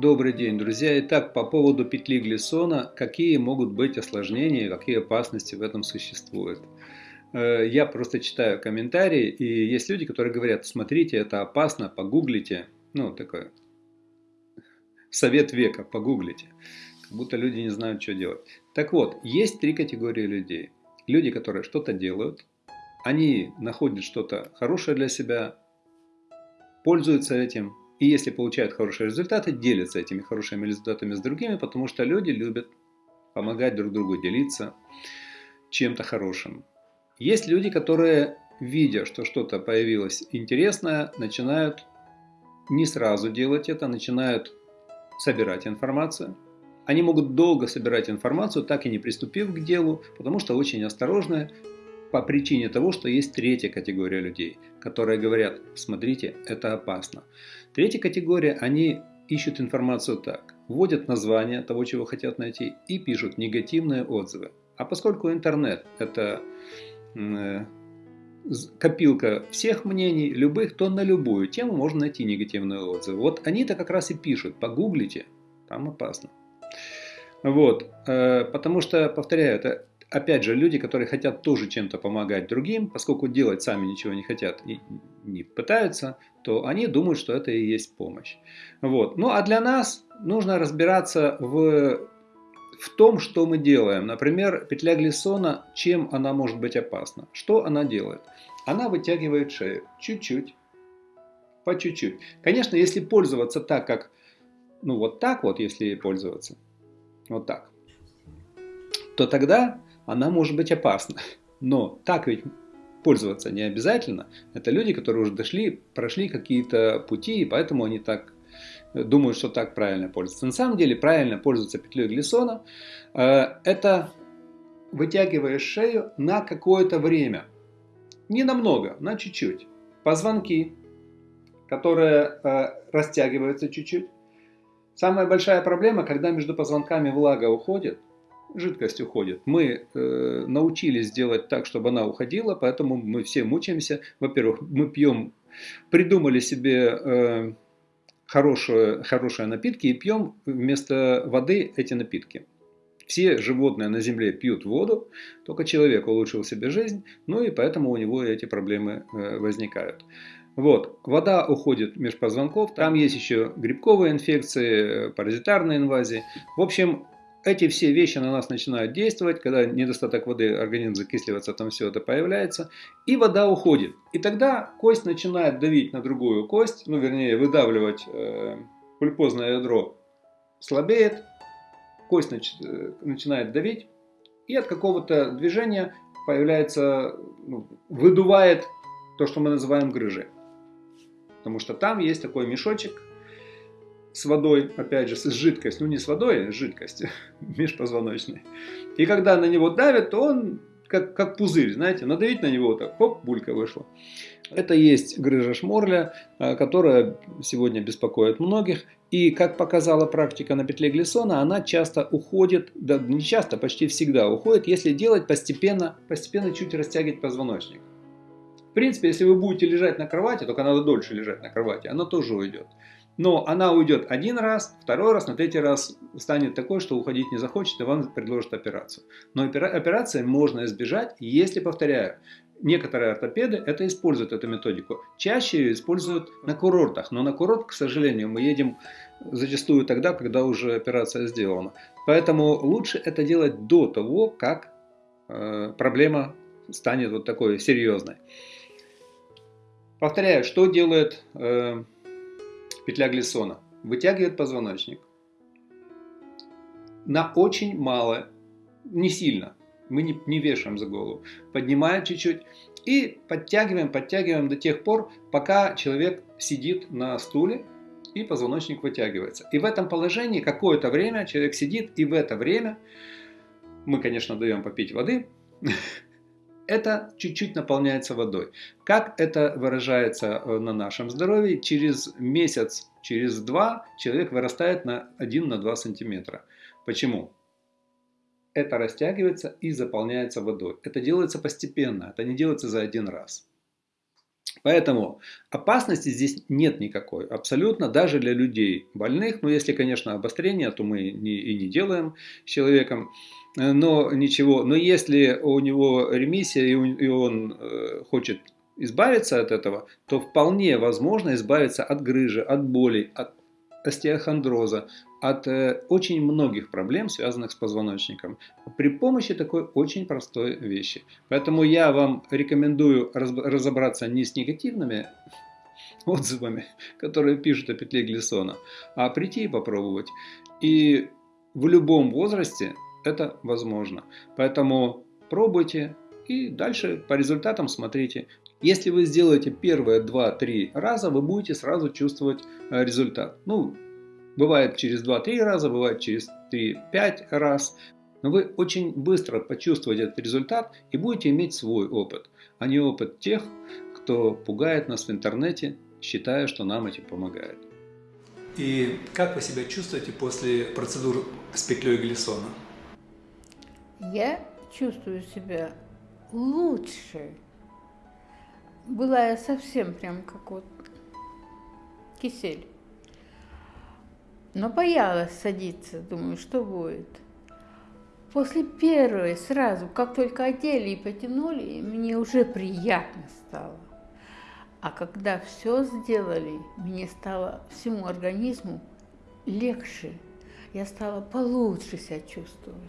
Добрый день, друзья. Итак, по поводу петли Глиссона, какие могут быть осложнения, какие опасности в этом существуют. Э, я просто читаю комментарии, и есть люди, которые говорят, смотрите, это опасно, погуглите. Ну, такой совет века, погуглите. Как будто люди не знают, что делать. Так вот, есть три категории людей. Люди, которые что-то делают, они находят что-то хорошее для себя, пользуются этим, и если получают хорошие результаты, делятся этими хорошими результатами с другими, потому что люди любят помогать друг другу, делиться чем-то хорошим. Есть люди, которые, видя, что что-то появилось интересное, начинают не сразу делать это, начинают собирать информацию. Они могут долго собирать информацию, так и не приступив к делу, потому что очень осторожны, по причине того, что есть третья категория людей, которые говорят, смотрите, это опасно. Третья категория, они ищут информацию так, вводят название того, чего хотят найти и пишут негативные отзывы. А поскольку интернет это э, копилка всех мнений, любых, то на любую тему можно найти негативные отзывы. Вот они-то как раз и пишут, погуглите, там опасно. Вот, э, потому что, повторяю, это опять же, люди, которые хотят тоже чем-то помогать другим, поскольку делать сами ничего не хотят и не пытаются, то они думают, что это и есть помощь. Вот. Ну а для нас нужно разбираться в, в том, что мы делаем. Например, петля Глиссона, чем она может быть опасна? Что она делает? Она вытягивает шею чуть-чуть, по чуть-чуть. Конечно, если пользоваться так, как, ну вот так вот, если пользоваться, вот так, то тогда она может быть опасна. Но так ведь пользоваться не обязательно. Это люди, которые уже дошли, прошли какие-то пути, и поэтому они так э, думают, что так правильно пользоваться. На самом деле правильно пользоваться петлей Глиссона э, – это вытягиваешь шею на какое-то время. Не намного, на чуть-чуть. Позвонки, которые э, растягиваются чуть-чуть. Самая большая проблема, когда между позвонками влага уходит – жидкость уходит. Мы э, научились делать так, чтобы она уходила, поэтому мы все мучаемся. Во-первых, мы пьем, придумали себе э, хорошие, хорошие напитки и пьем вместо воды эти напитки. Все животные на Земле пьют воду, только человек улучшил себе жизнь, ну и поэтому у него эти проблемы э, возникают. Вот, вода уходит меж позвонков, там есть еще грибковые инфекции, э, паразитарные инвазии. В общем, эти все вещи на нас начинают действовать, когда недостаток воды, организм закисливается, там все это появляется, и вода уходит. И тогда кость начинает давить на другую кость, ну вернее выдавливать э, пульпозное ядро слабеет, кость нач, э, начинает давить, и от какого-то движения появляется, ну, выдувает то, что мы называем грыжей. Потому что там есть такой мешочек, с водой, опять же, с жидкостью, ну не с водой, а с жидкостью, межпозвоночной. И когда на него давят, то он как, как пузырь, знаете, надавить на него, так, хоп, булька вышла. Это есть грыжа шморля, а, которая сегодня беспокоит многих. И, как показала практика на петле Глиссона, она часто уходит, да не часто, почти всегда уходит, если делать постепенно, постепенно чуть растягивать позвоночник. В принципе, если вы будете лежать на кровати, только надо дольше лежать на кровати, она тоже уйдет. Но она уйдет один раз, второй раз, на третий раз станет такой, что уходить не захочет и вам предложат операцию. Но операции можно избежать, если, повторяю, некоторые ортопеды это используют, эту методику. Чаще ее используют на курортах, но на курорт, к сожалению, мы едем зачастую тогда, когда уже операция сделана. Поэтому лучше это делать до того, как э, проблема станет вот такой серьезной. Повторяю, что делает... Э, петля Глиссона, вытягивает позвоночник. На очень мало, не сильно, мы не, не вешаем за голову, поднимаем чуть-чуть и подтягиваем, подтягиваем до тех пор, пока человек сидит на стуле и позвоночник вытягивается. И в этом положении какое-то время человек сидит, и в это время мы, конечно, даем попить воды, это чуть-чуть наполняется водой. Как это выражается э, на нашем здоровье? Через месяц, через два человек вырастает на 1-2 сантиметра. Почему? Это растягивается и заполняется водой. Это делается постепенно, это не делается за один раз. Поэтому опасности здесь нет никакой, абсолютно, даже для людей больных. Но если, конечно, обострение, то мы не, и не делаем с человеком. Но ничего, но если у него ремиссия и, и он э, хочет избавиться от этого, то вполне возможно избавиться от грыжи, от боли, от остеохондроза, от э, очень многих проблем, связанных с позвоночником, при помощи такой очень простой вещи. Поэтому я вам рекомендую раз, разобраться не с негативными отзывами, которые пишут о петле Глиссона, а прийти и попробовать. И в любом возрасте это возможно. Поэтому пробуйте и дальше по результатам смотрите. Если вы сделаете первые 2-3 раза, вы будете сразу чувствовать э, результат. Ну, бывает через 2-3 раза, бывает через 3-5 раз. Но вы очень быстро почувствуете этот результат и будете иметь свой опыт, а не опыт тех, кто пугает нас в интернете, считая, что нам этим помогает. И как вы себя чувствуете после процедур с петлей Глиссона? Я чувствую себя лучше. Была я совсем прям как вот кисель. Но боялась садиться, думаю, что будет. После первой сразу, как только одели и потянули, мне уже приятно стало. А когда все сделали, мне стало всему организму легче. Я стала получше себя чувствовать.